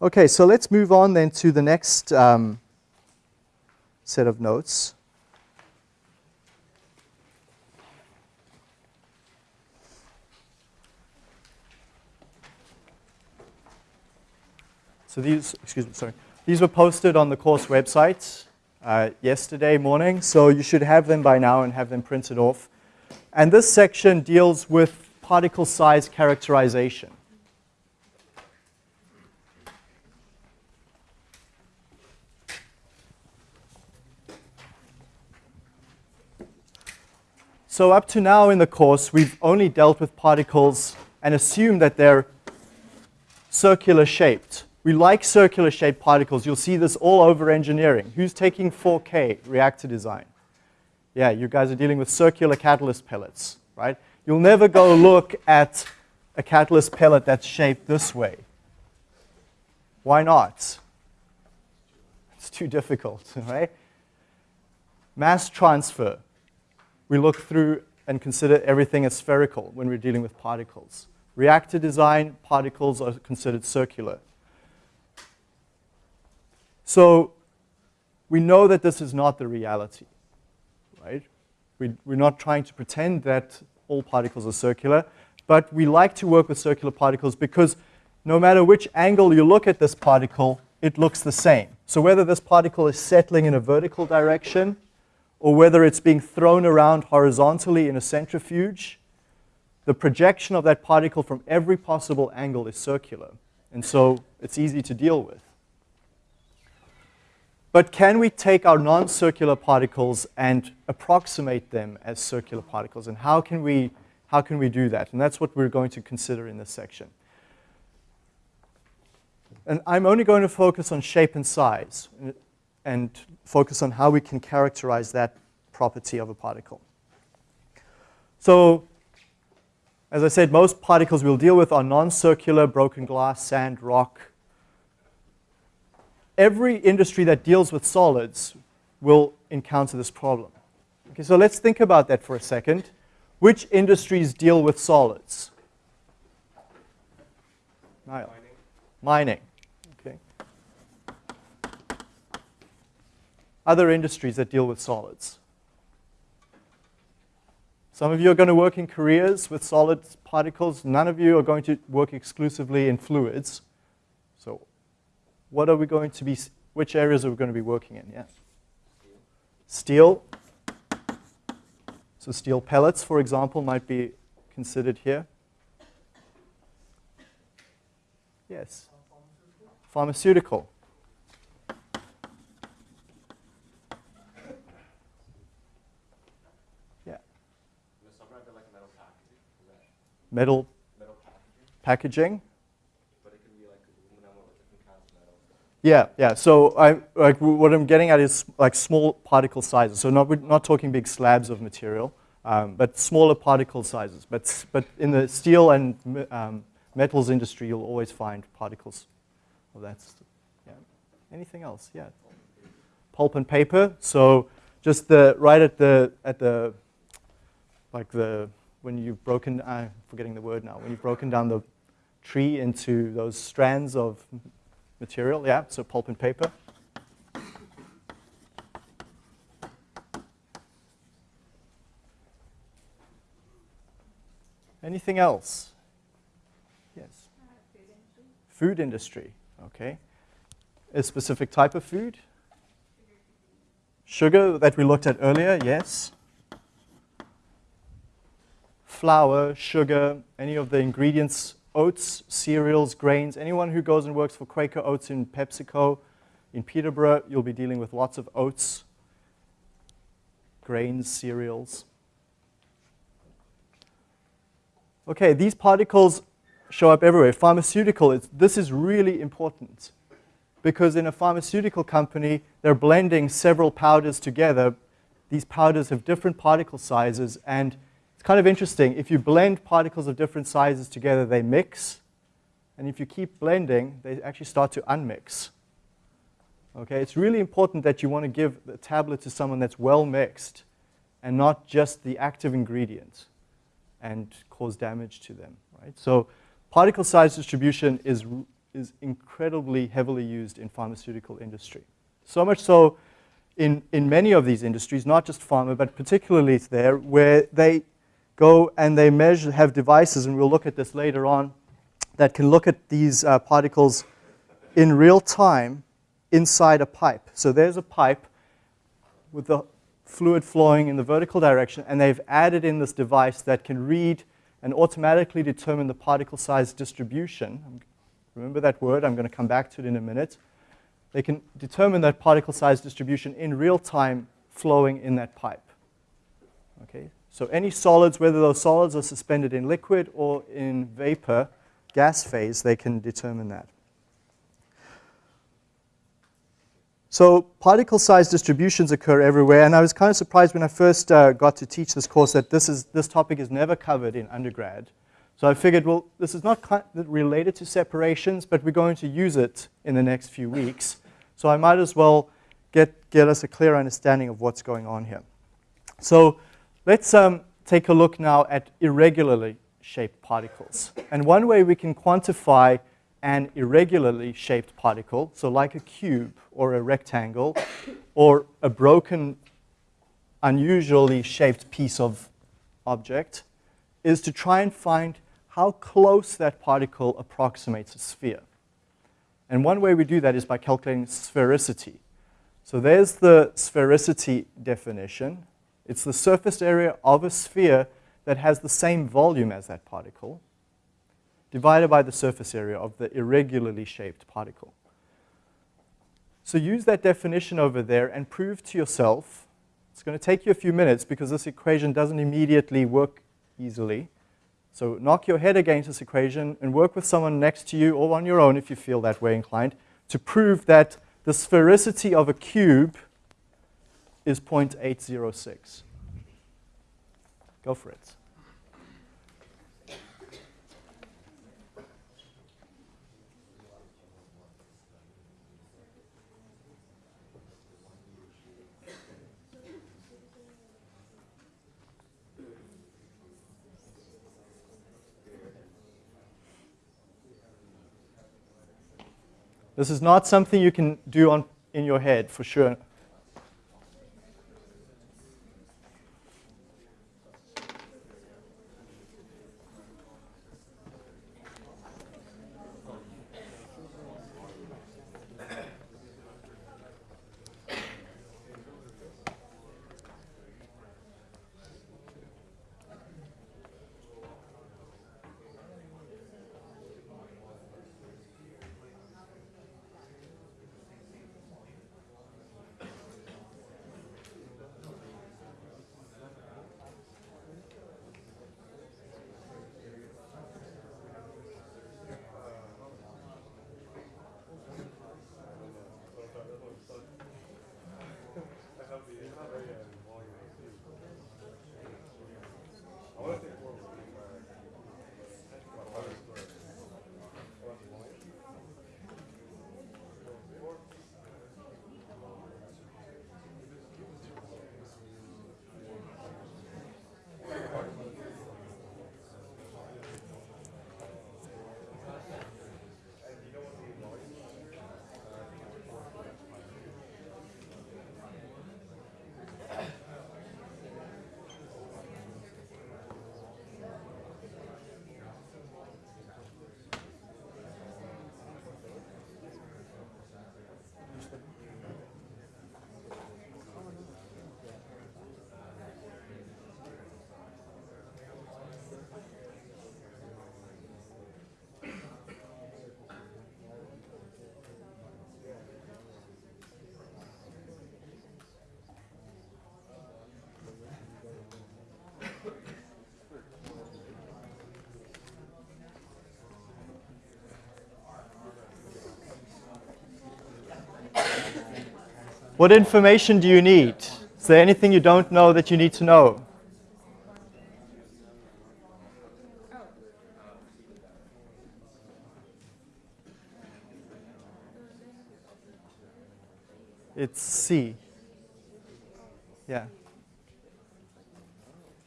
Okay, so let's move on then to the next um, set of notes. So these, excuse me, sorry. These were posted on the course website uh, yesterday morning, so you should have them by now and have them printed off. And this section deals with particle size characterization. So up to now in the course, we've only dealt with particles and assumed that they're circular shaped. We like circular shaped particles. You'll see this all over engineering. Who's taking 4K reactor design? Yeah, you guys are dealing with circular catalyst pellets, right? You'll never go look at a catalyst pellet that's shaped this way. Why not? It's too difficult, right? Mass transfer we look through and consider everything as spherical when we're dealing with particles. Reactor design, particles are considered circular. So we know that this is not the reality, right? We, we're not trying to pretend that all particles are circular, but we like to work with circular particles because no matter which angle you look at this particle, it looks the same. So whether this particle is settling in a vertical direction or whether it's being thrown around horizontally in a centrifuge, the projection of that particle from every possible angle is circular. And so it's easy to deal with. But can we take our non-circular particles and approximate them as circular particles? And how can, we, how can we do that? And that's what we're going to consider in this section. And I'm only going to focus on shape and size and focus on how we can characterize that property of a particle. So as I said, most particles we'll deal with are non-circular, broken glass, sand, rock. Every industry that deals with solids will encounter this problem. Okay, so let's think about that for a second. Which industries deal with solids? Niall. Mining. Mining. Other industries that deal with solids. Some of you are going to work in careers with solid particles. None of you are going to work exclusively in fluids. So what are we going to be, which areas are we going to be working in? Yeah. Steel. So steel pellets, for example, might be considered here. Yes. Pharmaceutical. Metal, metal packaging. packaging. Yeah, yeah. So I, like, what I'm getting at is like small particle sizes. So not, we're not talking big slabs of material, um, but smaller particle sizes. But, but in the steel and um, metals industry, you'll always find particles of that. Yeah. Anything else? Yeah. Pulp and paper. So just the right at the at the like the when you've broken, I'm forgetting the word now, when you've broken down the tree into those strands of material, yeah, so pulp and paper. Anything else? Yes. Food, industry. food industry. Okay. A specific type of food? Sugar that we looked at earlier, yes flour, sugar, any of the ingredients, oats, cereals, grains. Anyone who goes and works for Quaker Oats in PepsiCo, in Peterborough, you'll be dealing with lots of oats, grains, cereals. Okay, these particles show up everywhere. Pharmaceutical, this is really important because in a pharmaceutical company, they're blending several powders together. These powders have different particle sizes and kind of interesting. If you blend particles of different sizes together, they mix. And if you keep blending, they actually start to unmix. Okay, it's really important that you want to give the tablet to someone that's well mixed and not just the active ingredient and cause damage to them, right? So particle size distribution is is incredibly heavily used in pharmaceutical industry. So much so in, in many of these industries, not just pharma, but particularly there, where they go and they measure, have devices, and we'll look at this later on, that can look at these uh, particles in real time inside a pipe. So there's a pipe with the fluid flowing in the vertical direction, and they've added in this device that can read and automatically determine the particle size distribution. Remember that word, I'm going to come back to it in a minute. They can determine that particle size distribution in real time flowing in that pipe. Okay, so any solids, whether those solids are suspended in liquid or in vapor, gas phase, they can determine that. So particle size distributions occur everywhere, and I was kind of surprised when I first uh, got to teach this course that this, is, this topic is never covered in undergrad. So I figured, well, this is not related to separations, but we're going to use it in the next few weeks. So I might as well get, get us a clear understanding of what's going on here. So let's um, take a look now at irregularly shaped particles. And one way we can quantify an irregularly shaped particle, so like a cube or a rectangle or a broken, unusually shaped piece of object, is to try and find how close that particle approximates a sphere. And one way we do that is by calculating sphericity. So there's the sphericity definition. It's the surface area of a sphere that has the same volume as that particle divided by the surface area of the irregularly shaped particle. So use that definition over there and prove to yourself, it's going to take you a few minutes because this equation doesn't immediately work easily. So knock your head against this equation and work with someone next to you or on your own if you feel that way inclined to prove that the sphericity of a cube is 0.806. Go for it. This is not something you can do on, in your head, for sure. What information do you need? Is there anything you don't know that you need to know? It's C. Yeah.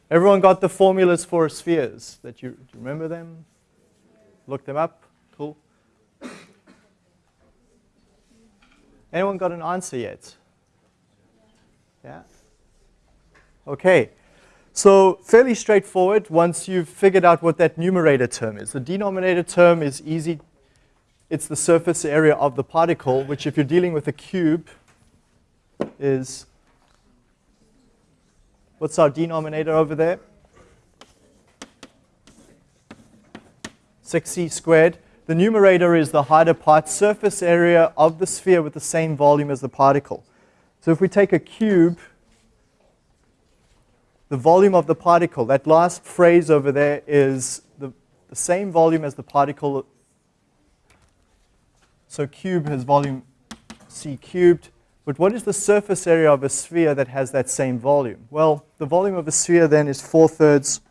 Everyone got the formulas for spheres that you, do you remember them? Look them up? Cool. Anyone got an answer yet? Yeah? Okay. So fairly straightforward once you've figured out what that numerator term is. The denominator term is easy. It's the surface area of the particle, which if you're dealing with a cube is, what's our denominator over there? 6c squared. The numerator is the harder part, surface area of the sphere with the same volume as the particle. So if we take a cube, the volume of the particle, that last phrase over there is the, the same volume as the particle. So cube has volume c cubed. But what is the surface area of a sphere that has that same volume? Well, the volume of a sphere then is 4 thirds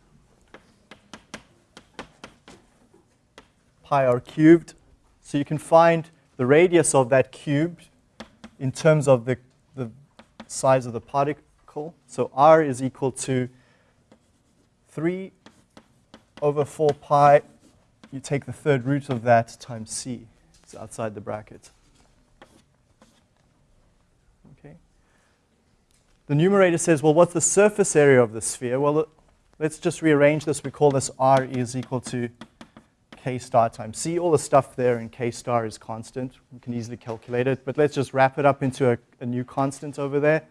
pi r cubed. So you can find the radius of that cube in terms of the, the size of the particle. So r is equal to 3 over 4 pi. You take the third root of that times c. It's outside the bracket. Okay. The numerator says, well, what's the surface area of the sphere? Well, let's just rearrange this. We call this r is equal to k star times c. All the stuff there in k star is constant. We can easily calculate it, but let's just wrap it up into a, a new constant over there.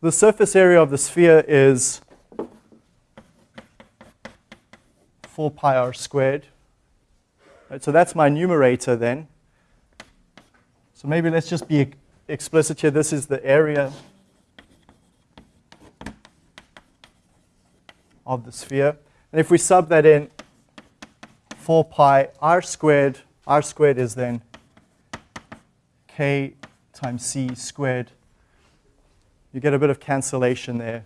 The surface area of the sphere is 4 pi r squared. Right, so that's my numerator then. So maybe let's just be explicit here. This is the area of the sphere. And if we sub that in, 4 pi r squared. r squared is then k times c squared. You get a bit of cancellation there.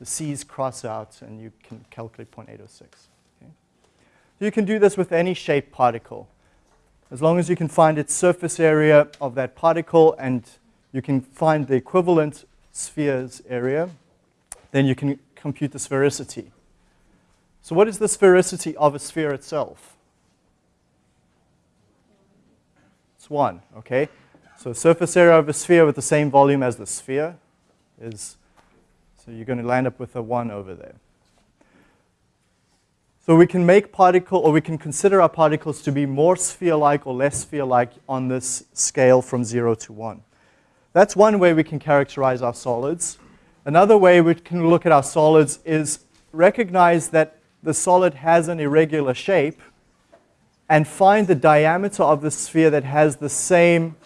The c's cross out, and you can calculate 0.806. Okay? You can do this with any shaped particle. As long as you can find its surface area of that particle and you can find the equivalent sphere's area, then you can compute the sphericity. So what is the sphericity of a sphere itself? It's 1, okay? So surface area of a sphere with the same volume as the sphere is, so you're going to land up with a 1 over there. So we can make particle, or we can consider our particles to be more sphere-like or less sphere-like on this scale from 0 to 1. That's one way we can characterize our solids. Another way we can look at our solids is recognize that the solid has an irregular shape, and find the diameter of the sphere that has the same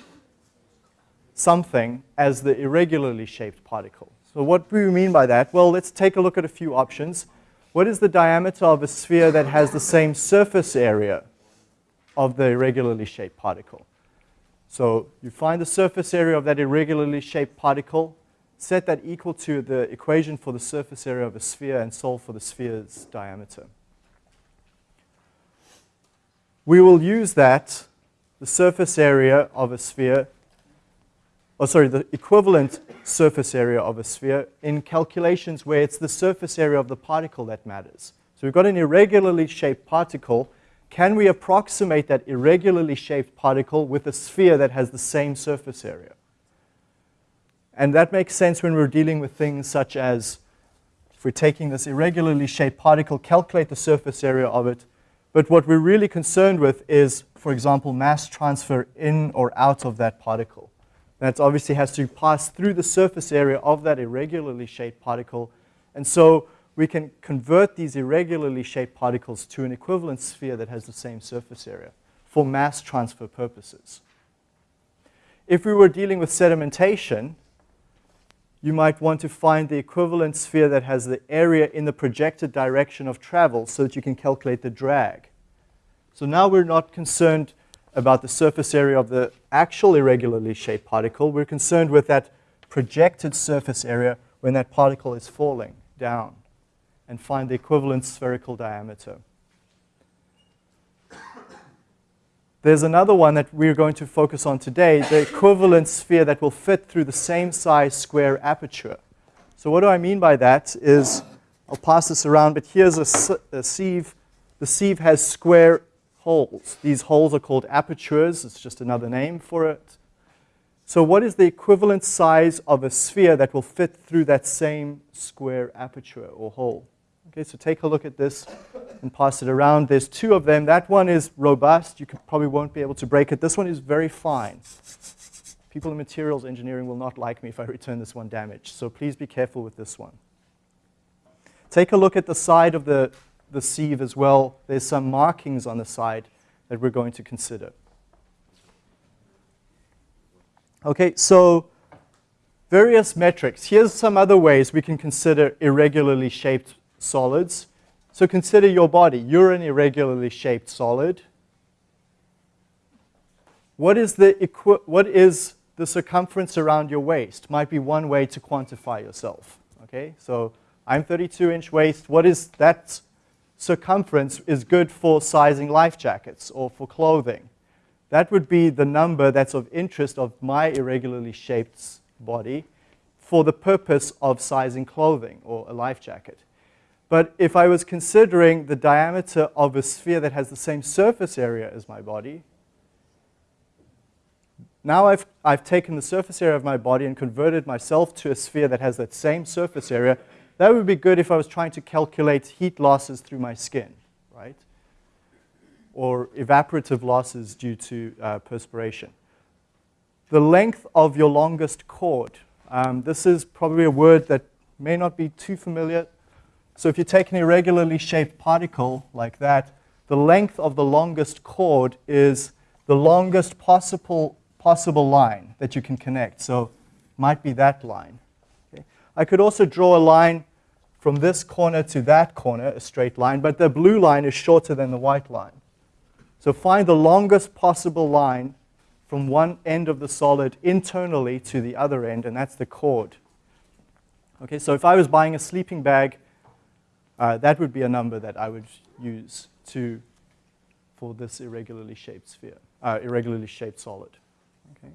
something as the irregularly shaped particle. So what do we mean by that? Well, let's take a look at a few options. What is the diameter of a sphere that has the same surface area of the irregularly shaped particle? So you find the surface area of that irregularly shaped particle, set that equal to the equation for the surface area of a sphere, and solve for the sphere's diameter we will use that, the surface area of a sphere, or oh, sorry, the equivalent surface area of a sphere in calculations where it's the surface area of the particle that matters. So we've got an irregularly shaped particle. Can we approximate that irregularly shaped particle with a sphere that has the same surface area? And that makes sense when we're dealing with things such as if we're taking this irregularly shaped particle, calculate the surface area of it, but what we're really concerned with is, for example, mass transfer in or out of that particle. That obviously has to pass through the surface area of that irregularly shaped particle. And so we can convert these irregularly shaped particles to an equivalent sphere that has the same surface area for mass transfer purposes. If we were dealing with sedimentation, you might want to find the equivalent sphere that has the area in the projected direction of travel so that you can calculate the drag. So now we're not concerned about the surface area of the actual irregularly shaped particle. We're concerned with that projected surface area when that particle is falling down and find the equivalent spherical diameter. There's another one that we're going to focus on today, the equivalent sphere that will fit through the same size square aperture. So what do I mean by that is, I'll pass this around, but here's a, a sieve. The sieve has square holes. These holes are called apertures. It's just another name for it. So what is the equivalent size of a sphere that will fit through that same square aperture or hole? Okay, so take a look at this and pass it around. There's two of them. That one is robust. You probably won't be able to break it. This one is very fine. People in materials engineering will not like me if I return this one damaged. So please be careful with this one. Take a look at the side of the, the sieve as well. There's some markings on the side that we're going to consider. Okay, so various metrics. Here's some other ways we can consider irregularly shaped solids. So consider your body. You're an irregularly shaped solid. What is the, what is the circumference around your waist? Might be one way to quantify yourself. Okay, so I'm 32 inch waist. What is that circumference is good for sizing life jackets or for clothing? That would be the number that's of interest of my irregularly shaped body for the purpose of sizing clothing or a life jacket. But if I was considering the diameter of a sphere that has the same surface area as my body, now I've, I've taken the surface area of my body and converted myself to a sphere that has that same surface area. That would be good if I was trying to calculate heat losses through my skin, right? or evaporative losses due to uh, perspiration. The length of your longest chord. Um, this is probably a word that may not be too familiar. So if you take an irregularly shaped particle like that, the length of the longest chord is the longest possible, possible line that you can connect. So might be that line. Okay. I could also draw a line from this corner to that corner, a straight line, but the blue line is shorter than the white line. So find the longest possible line from one end of the solid internally to the other end, and that's the chord. Okay, so if I was buying a sleeping bag, uh, that would be a number that I would use to, for this irregularly shaped sphere, uh, irregularly shaped solid. Okay.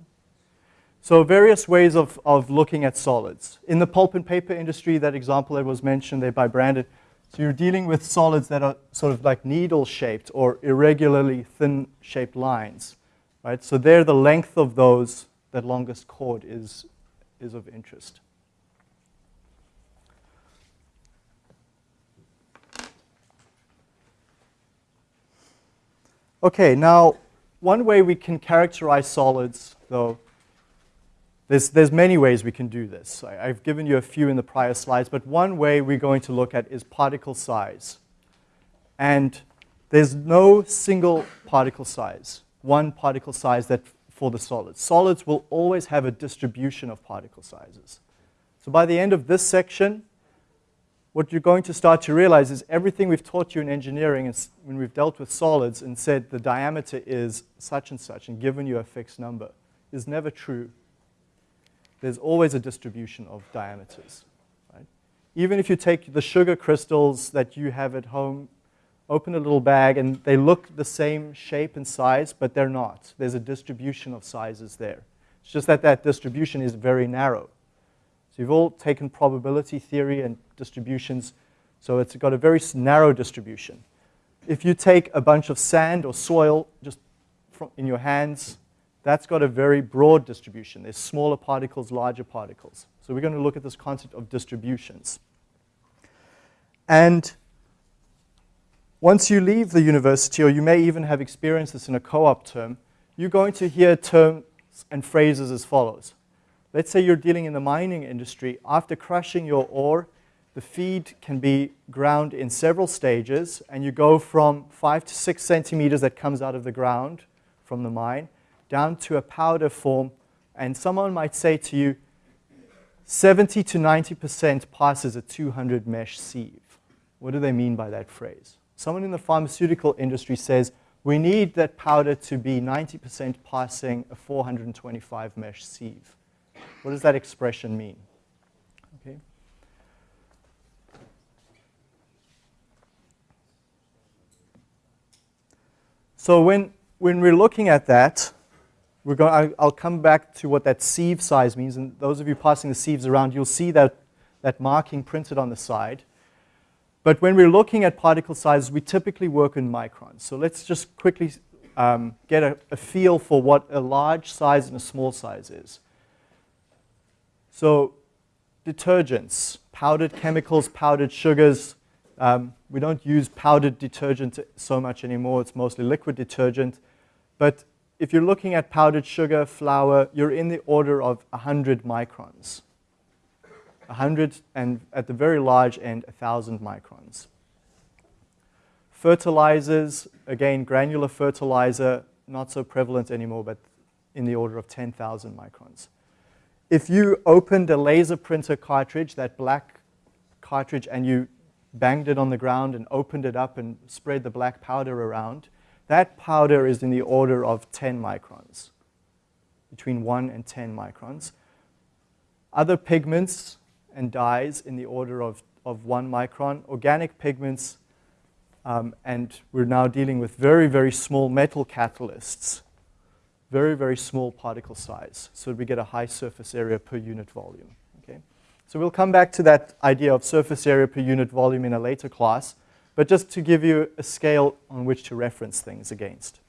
So various ways of, of looking at solids. In the pulp and paper industry, that example that was mentioned there by Brandon, so you're dealing with solids that are sort of like needle-shaped or irregularly thin-shaped lines, right? So there, the length of those, that longest chord, is, is of interest. Okay, now one way we can characterize solids, though, there's, there's many ways we can do this. I, I've given you a few in the prior slides, but one way we're going to look at is particle size. And there's no single particle size, one particle size that for the solids. Solids will always have a distribution of particle sizes. So by the end of this section, what you're going to start to realize is everything we've taught you in engineering is when we've dealt with solids and said the diameter is such and such and given you a fixed number is never true there's always a distribution of diameters. Right? Even if you take the sugar crystals that you have at home, open a little bag, and they look the same shape and size, but they're not. There's a distribution of sizes there. It's just that that distribution is very narrow. So you've all taken probability theory and distributions, so it's got a very narrow distribution. If you take a bunch of sand or soil just in your hands, that's got a very broad distribution. There's smaller particles, larger particles. So we're going to look at this concept of distributions. And once you leave the university, or you may even have experienced this in a co-op term, you're going to hear terms and phrases as follows. Let's say you're dealing in the mining industry. After crushing your ore, the feed can be ground in several stages, and you go from five to six centimeters that comes out of the ground from the mine down to a powder form, and someone might say to you, 70 to 90% passes a 200 mesh sieve. What do they mean by that phrase? Someone in the pharmaceutical industry says, we need that powder to be 90% passing a 425 mesh sieve. What does that expression mean? Okay. So when, when we're looking at that, we're going, I'll come back to what that sieve size means, and those of you passing the sieves around, you'll see that, that marking printed on the side. But when we're looking at particle sizes, we typically work in microns. So let's just quickly um, get a, a feel for what a large size and a small size is. So detergents, powdered chemicals, powdered sugars. Um, we don't use powdered detergent so much anymore. It's mostly liquid detergent. But if you're looking at powdered sugar, flour, you're in the order of 100 microns. 100 and at the very large end, 1,000 microns. Fertilizers, again, granular fertilizer, not so prevalent anymore, but in the order of 10,000 microns. If you opened a laser printer cartridge, that black cartridge, and you banged it on the ground and opened it up and spread the black powder around, that powder is in the order of 10 microns, between 1 and 10 microns. Other pigments and dyes in the order of, of 1 micron. Organic pigments, um, and we're now dealing with very, very small metal catalysts very, very small particle size. So we get a high surface area per unit volume. So we'll come back to that idea of surface area per unit volume in a later class, but just to give you a scale on which to reference things against.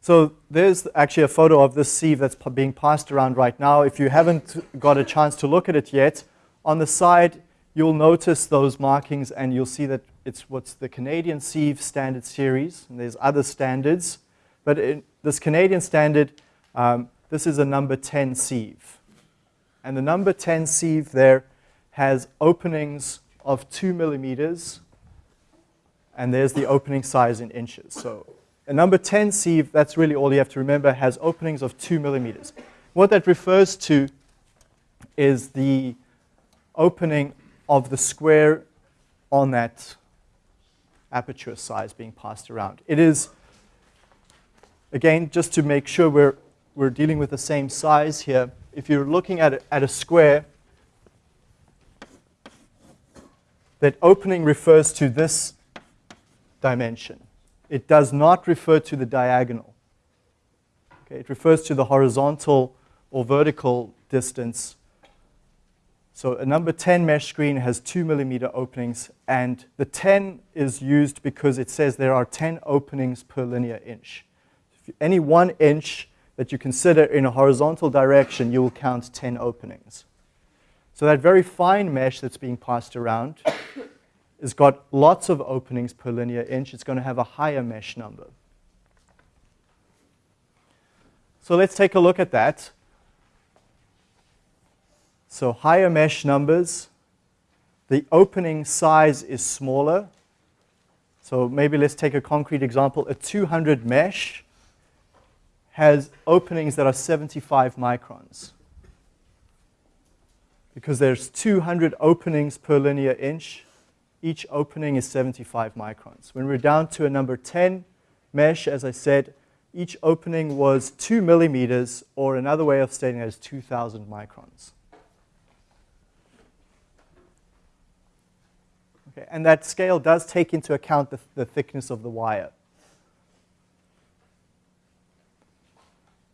So there's actually a photo of this sieve that's being passed around right now. If you haven't got a chance to look at it yet, on the side you'll notice those markings and you'll see that it's what's the Canadian sieve standard series, and there's other standards. But in this Canadian standard, um, this is a number 10 sieve. And the number 10 sieve there has openings of 2 millimeters, and there's the opening size in inches. So a number 10 sieve, that's really all you have to remember, has openings of 2 millimeters. What that refers to is the opening of the square on that aperture size being passed around. It is again, just to make sure we're, we're dealing with the same size here, if you're looking at a, at a square, that opening refers to this dimension. It does not refer to the diagonal. Okay, it refers to the horizontal or vertical distance. So a number 10 mesh screen has 2 millimeter openings, and the 10 is used because it says there are 10 openings per linear inch any one inch that you consider in a horizontal direction, you will count 10 openings. So that very fine mesh that's being passed around has got lots of openings per linear inch. It's going to have a higher mesh number. So let's take a look at that. So higher mesh numbers, the opening size is smaller. So maybe let's take a concrete example. A 200 mesh has openings that are 75 microns. Because there's 200 openings per linear inch, each opening is 75 microns. When we're down to a number 10 mesh, as I said, each opening was 2 millimeters, or another way of stating that is 2,000 microns. Okay, and that scale does take into account the, the thickness of the wire.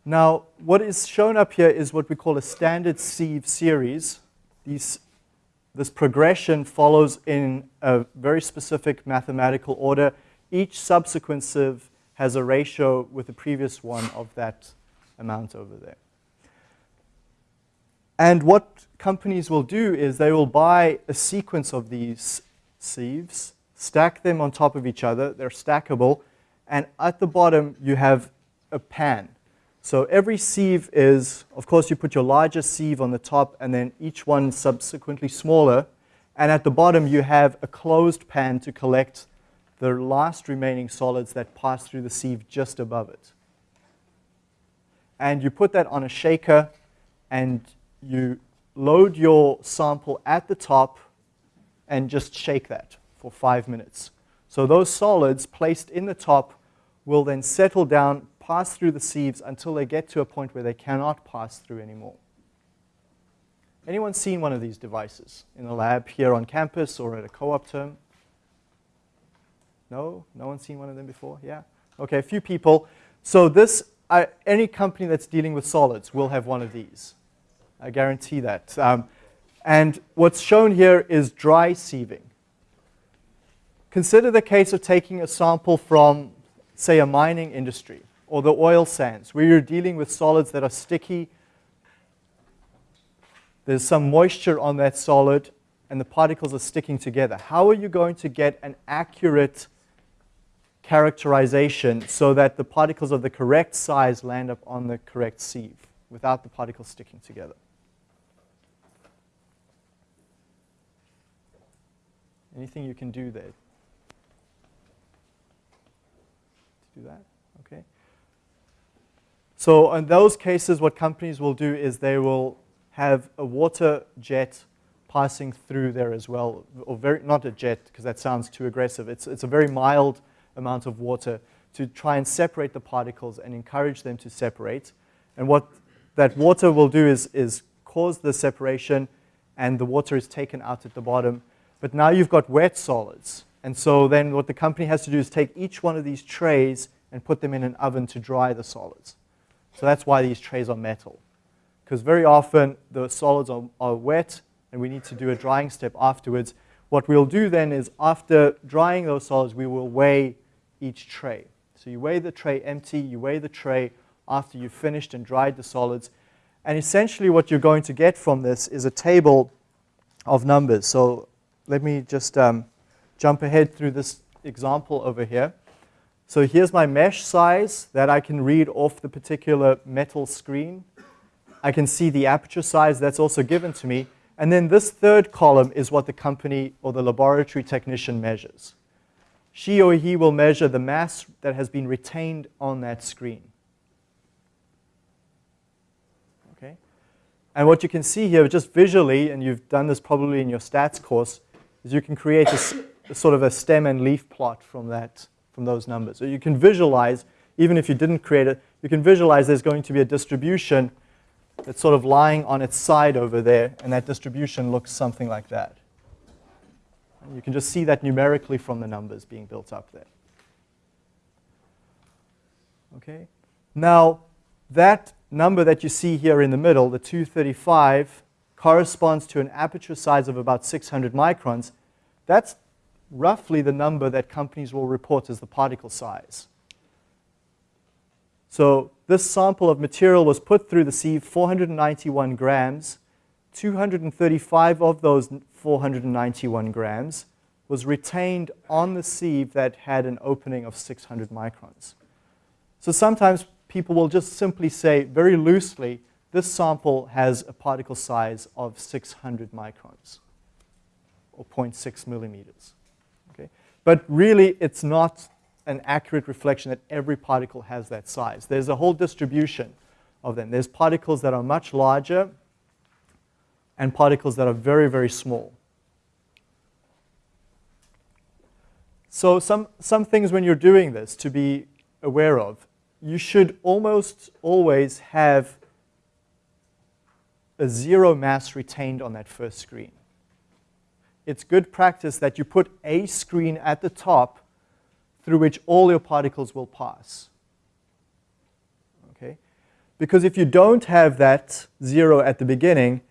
Now, what is shown up here is what we call a standard sieve series. These, this progression follows in a very specific mathematical order. Each subsequent sieve has a ratio with the previous one of that amount over there. And what companies will do is they will buy a sequence of these sieves, stack them on top of each other, they're stackable, and at the bottom you have a pan. So every sieve is, of course, you put your largest sieve on the top and then each one subsequently smaller. And at the bottom, you have a closed pan to collect the last remaining solids that pass through the sieve just above it. And you put that on a shaker and you load your sample at the top and just shake that for five minutes. So those solids placed in the top will then settle down pass through the sieves until they get to a point where they cannot pass through anymore. Anyone seen one of these devices in a lab here on campus or at a co-op term? No? No one's seen one of them before? Yeah? Okay, a few people. So this, any company that's dealing with solids will have one of these. I guarantee that. Um, and what's shown here is dry sieving. consider the case of taking a sample from, say, a mining industry or the oil sands, where you're dealing with solids that are sticky. There's some moisture on that solid, and the particles are sticking together. How are you going to get an accurate characterization so that the particles of the correct size land up on the correct sieve without the particles sticking together? Anything you can do there? To do that? Okay. So in those cases, what companies will do is they will have a water jet passing through there as well, or very, not a jet, because that sounds too aggressive. It's, it's a very mild amount of water to try and separate the particles and encourage them to separate. And what that water will do is, is cause the separation, and the water is taken out at the bottom. But now you've got wet solids. And so then what the company has to do is take each one of these trays and put them in an oven to dry the solids. So that's why these trays are metal. Because very often the solids are, are wet and we need to do a drying step afterwards. What we'll do then is after drying those solids, we will weigh each tray. So you weigh the tray empty, you weigh the tray after you've finished and dried the solids. And essentially what you're going to get from this is a table of numbers. So let me just um, jump ahead through this example over here. So here's my mesh size that I can read off the particular metal screen. I can see the aperture size that's also given to me. And then this third column is what the company or the laboratory technician measures. She or he will measure the mass that has been retained on that screen. Okay? And what you can see here, just visually, and you've done this probably in your stats course, is you can create a, a sort of a stem and leaf plot from that from those numbers. So you can visualize, even if you didn't create it, you can visualize there's going to be a distribution that's sort of lying on its side over there, and that distribution looks something like that. And you can just see that numerically from the numbers being built up there. Okay. Now, that number that you see here in the middle, the 235, corresponds to an aperture size of about 600 microns. That's roughly the number that companies will report as the particle size. So this sample of material was put through the sieve, 491 grams. 235 of those 491 grams was retained on the sieve that had an opening of 600 microns. So sometimes people will just simply say, very loosely, this sample has a particle size of 600 microns, or 0.6 millimeters. But really, it's not an accurate reflection that every particle has that size. There's a whole distribution of them. There's particles that are much larger and particles that are very, very small. So some, some things when you're doing this to be aware of, you should almost always have a zero mass retained on that first screen it's good practice that you put a screen at the top through which all your particles will pass. Okay? Because if you don't have that zero at the beginning,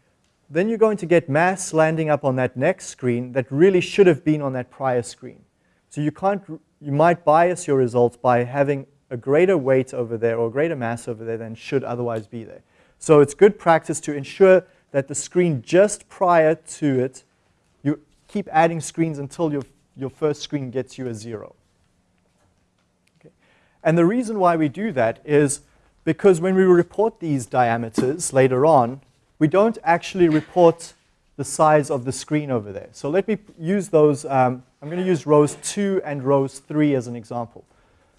then you're going to get mass landing up on that next screen that really should have been on that prior screen. So you can't, you might bias your results by having a greater weight over there or greater mass over there than should otherwise be there. So it's good practice to ensure that the screen just prior to it keep adding screens until your, your first screen gets you a zero. Okay. And the reason why we do that is because when we report these diameters later on, we don't actually report the size of the screen over there. So let me use those. Um, I'm going to use rows 2 and rows 3 as an example.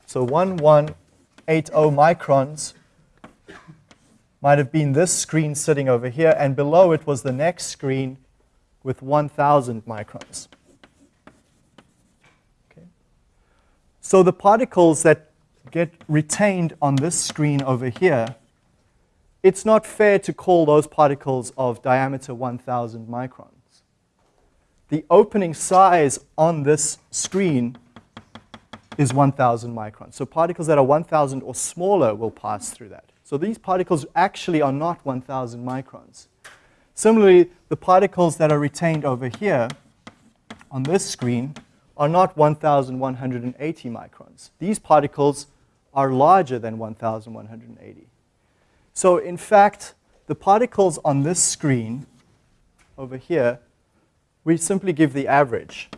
So 1180 microns might have been this screen sitting over here, and below it was the next screen with 1,000 microns. Okay. So the particles that get retained on this screen over here, it's not fair to call those particles of diameter 1,000 microns. The opening size on this screen is 1,000 microns. So particles that are 1,000 or smaller will pass through that. So these particles actually are not 1,000 microns. Similarly, the particles that are retained over here on this screen are not 1,180 microns. These particles are larger than 1,180. So in fact, the particles on this screen over here, we simply give the average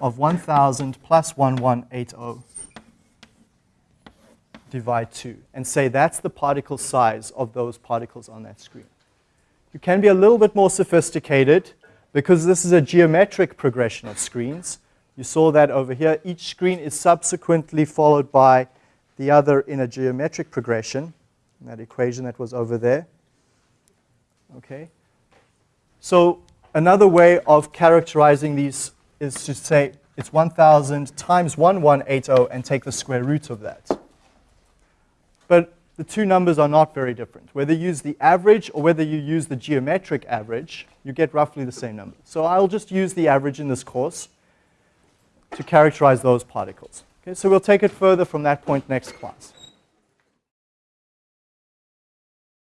of 1,000 plus 1180 divide 2 and say that's the particle size of those particles on that screen. You can be a little bit more sophisticated because this is a geometric progression of screens. You saw that over here. Each screen is subsequently followed by the other in a geometric progression, that equation that was over there. Okay. So another way of characterizing these is to say it's 1,000 times 1180 and take the square root of that. But the two numbers are not very different. Whether you use the average or whether you use the geometric average, you get roughly the same number. So I'll just use the average in this course to characterize those particles. Okay, so we'll take it further from that point next class.